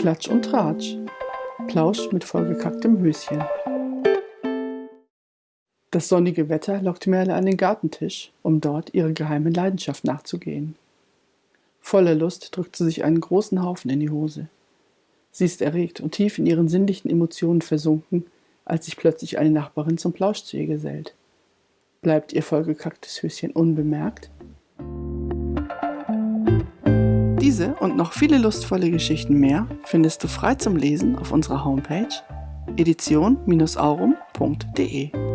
Klatsch und Tratsch. Plausch mit vollgekacktem Höschen. Das sonnige Wetter lockt Merle an den Gartentisch, um dort ihrer geheimen Leidenschaft nachzugehen. Voller Lust drückt sie sich einen großen Haufen in die Hose. Sie ist erregt und tief in ihren sinnlichen Emotionen versunken, als sich plötzlich eine Nachbarin zum Plausch zu ihr gesellt. Bleibt ihr vollgekacktes Höschen unbemerkt? Diese und noch viele lustvolle Geschichten mehr findest du frei zum Lesen auf unserer Homepage edition-aurum.de.